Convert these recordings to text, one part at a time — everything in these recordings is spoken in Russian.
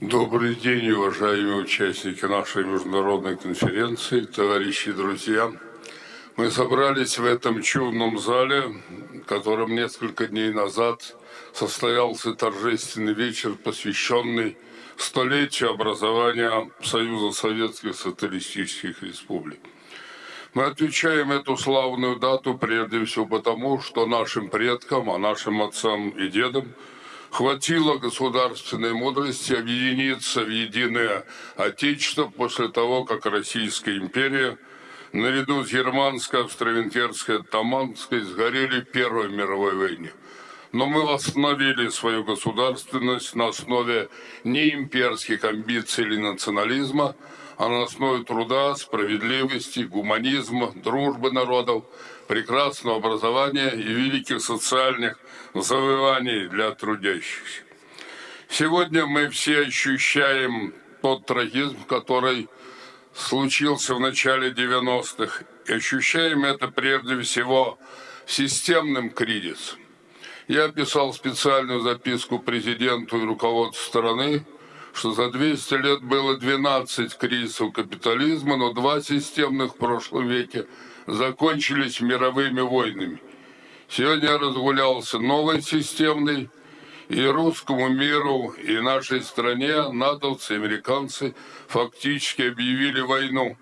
Добрый день, уважаемые участники нашей международной конференции, товарищи друзья. Мы собрались в этом чудном зале, в котором несколько дней назад состоялся торжественный вечер, посвященный столетию образования Союза Советских Социалистических Республик. Мы отвечаем эту славную дату прежде всего потому, что нашим предкам, а нашим отцам и дедам хватило государственной мудрости объединиться в единое Отечество после того, как Российская империя наряду с германской, австро-венгерской, таманской сгорели в Первой мировой войне. Но мы восстановили свою государственность на основе не имперских амбиций или национализма, а на основе труда, справедливости, гуманизма, дружбы народов, прекрасного образования и великих социальных завоеваний для трудящихся. Сегодня мы все ощущаем тот трагизм, который случился в начале 90-х. И ощущаем это прежде всего системным кризисом. Я писал специальную записку президенту и руководству страны, что за 200 лет было 12 кризисов капитализма, но два системных в прошлом веке закончились мировыми войнами. Сегодня разгулялся новый системный, и русскому миру, и нашей стране натовцы, американцы фактически объявили войну.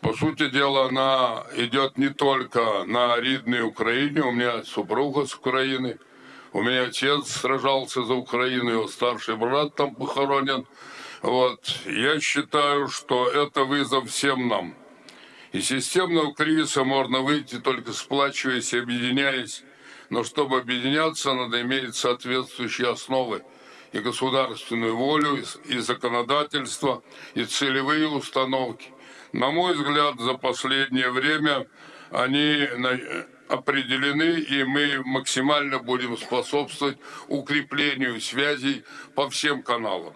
По сути дела, она идет не только на Ридной Украине, у меня супруга с Украины – у меня отец сражался за Украину, его старший брат там похоронен. Вот. Я считаю, что это вызов всем нам. Из системного кризиса можно выйти только сплачиваясь и объединяясь. Но чтобы объединяться, надо иметь соответствующие основы и государственную волю, и законодательство, и целевые установки. На мой взгляд, за последнее время они определены, и мы максимально будем способствовать укреплению связей по всем каналам.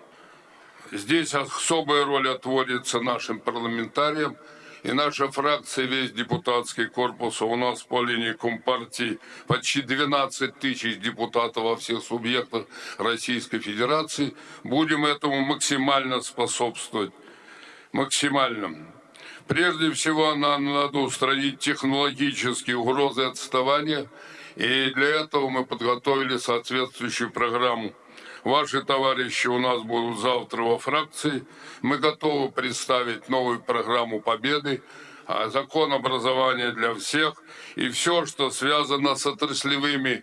Здесь особая роль отводится нашим парламентариям, и наша фракция, весь депутатский корпус, у нас по линии Компартии почти 12 тысяч депутатов во всех субъектах Российской Федерации, будем этому максимально способствовать. Максимально. Прежде всего, нам надо устранить технологические угрозы отставания, и для этого мы подготовили соответствующую программу. Ваши товарищи у нас будут завтра во фракции. Мы готовы представить новую программу победы, а закон образования для всех и все, что связано с отраслевыми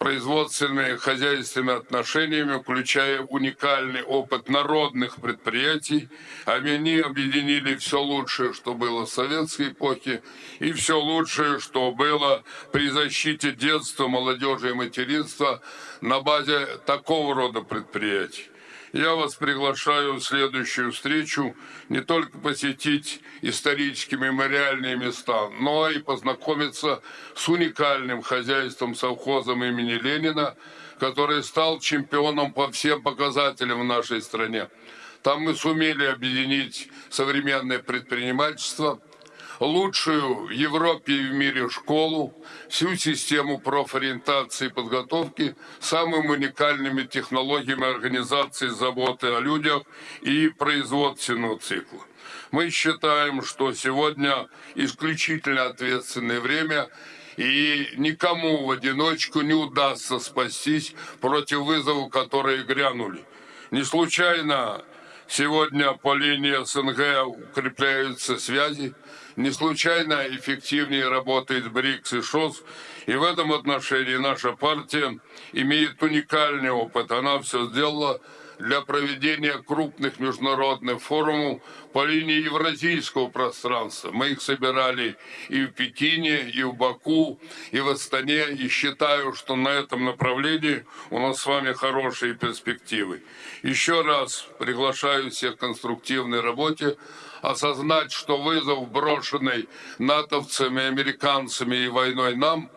производственными хозяйственными отношениями, включая уникальный опыт народных предприятий. Они объединили все лучшее, что было в советской эпохе, и все лучшее, что было при защите детства, молодежи и материнства на базе такого рода предприятий. Я вас приглашаю в следующую встречу не только посетить исторические мемориальные места, но и познакомиться с уникальным хозяйством совхозом имени Ленина, который стал чемпионом по всем показателям в нашей стране. Там мы сумели объединить современное предпринимательство – лучшую в Европе и в мире школу, всю систему профориентации и подготовки, самыми уникальными технологиями организации заботы о людях и производственного цикла. Мы считаем, что сегодня исключительно ответственное время, и никому в одиночку не удастся спастись против вызовов, которые грянули. Не случайно сегодня по линии СНГ укрепляются связи, не случайно эффективнее работает БРИКС и ШОС. И в этом отношении наша партия имеет уникальный опыт. Она все сделала для проведения крупных международных форумов по линии евразийского пространства. Мы их собирали и в Пекине, и в Баку, и в Астане. И считаю, что на этом направлении у нас с вами хорошие перспективы. Еще раз приглашаю всех к конструктивной работе осознать, что вызов, брошенный натовцами, американцами и войной нам,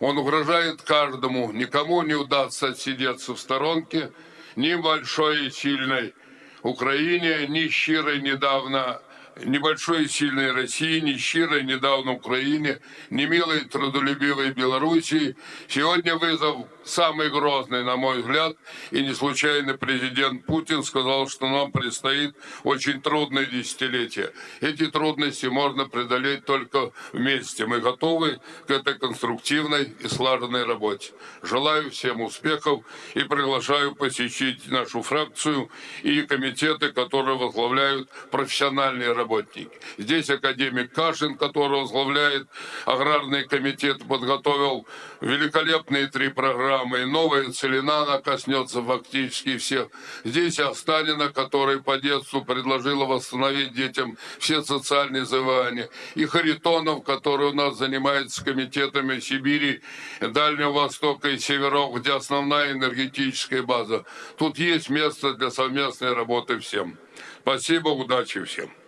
он угрожает каждому. Никому не удастся отсидеться в сторонке, ни большой и сильной. Украине, ни щирой недавно небольшой и сильной России, не щирой недавно Украине, не милой трудолюбивой Белоруссии. Сегодня вызов самый грозный, на мой взгляд, и не случайно президент Путин сказал, что нам предстоит очень трудное десятилетие. Эти трудности можно преодолеть только вместе. Мы готовы к этой конструктивной и слаженной работе. Желаю всем успехов и приглашаю посетить нашу фракцию и комитеты, которые возглавляют профессиональные работники. Здесь академик Кашин, который возглавляет аграрный комитет, подготовил великолепные три программы. Новая целина, она коснется фактически всех. Здесь Останина, который по детству предложила восстановить детям все социальные заболевания. И Харитонов, который у нас занимается комитетами Сибири, Дальнего Востока и Северов, где основная энергетическая база. Тут есть место для совместной работы всем. Спасибо, удачи всем.